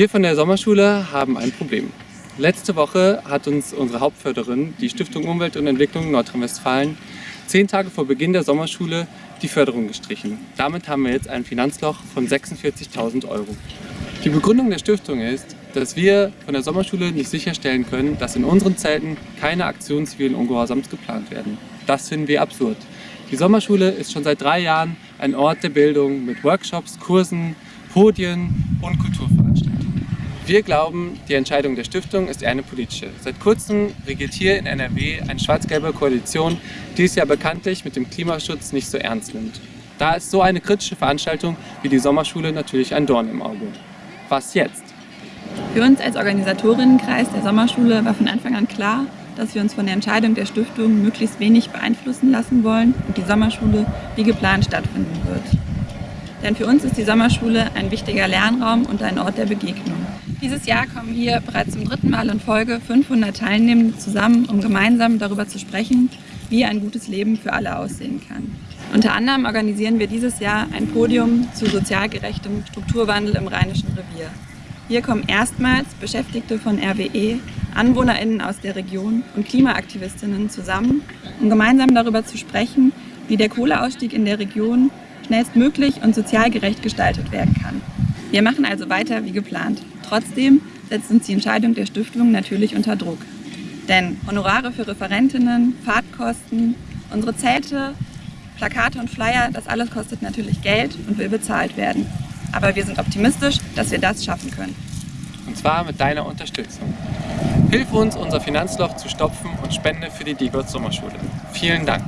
Wir von der Sommerschule haben ein Problem. Letzte Woche hat uns unsere Hauptförderin, die Stiftung Umwelt und Entwicklung Nordrhein-Westfalen, zehn Tage vor Beginn der Sommerschule die Förderung gestrichen. Damit haben wir jetzt ein Finanzloch von 46.000 Euro. Die Begründung der Stiftung ist, dass wir von der Sommerschule nicht sicherstellen können, dass in unseren Zelten keine Aktionen zivilen Ungehorsams geplant werden. Das finden wir absurd. Die Sommerschule ist schon seit drei Jahren ein Ort der Bildung mit Workshops, Kursen, Podien und Kulturveranstaltungen. Wir glauben, die Entscheidung der Stiftung ist eine politische. Seit kurzem regiert hier in NRW eine schwarz-gelbe Koalition, die es ja bekanntlich mit dem Klimaschutz nicht so ernst nimmt. Da ist so eine kritische Veranstaltung wie die Sommerschule natürlich ein Dorn im Auge. Was jetzt? Für uns als Organisatorinnenkreis der Sommerschule war von Anfang an klar, dass wir uns von der Entscheidung der Stiftung möglichst wenig beeinflussen lassen wollen und die Sommerschule wie geplant stattfinden wird. Denn für uns ist die Sommerschule ein wichtiger Lernraum und ein Ort der Begegnung. Dieses Jahr kommen hier bereits zum dritten Mal in Folge 500 Teilnehmende zusammen, um gemeinsam darüber zu sprechen, wie ein gutes Leben für alle aussehen kann. Unter anderem organisieren wir dieses Jahr ein Podium zu sozial gerechtem Strukturwandel im Rheinischen Revier. Hier kommen erstmals Beschäftigte von RWE, AnwohnerInnen aus der Region und Klimaaktivistinnen zusammen, um gemeinsam darüber zu sprechen, wie der Kohleausstieg in der Region schnellstmöglich und sozial gerecht gestaltet werden kann. Wir machen also weiter wie geplant. Trotzdem setzt uns die Entscheidung der Stiftung natürlich unter Druck. Denn Honorare für Referentinnen, Fahrtkosten, unsere Zelte, Plakate und Flyer, das alles kostet natürlich Geld und will bezahlt werden. Aber wir sind optimistisch, dass wir das schaffen können. Und zwar mit deiner Unterstützung. Hilf uns, unser Finanzloch zu stopfen und spende für die Diegotz Sommerschule. Vielen Dank.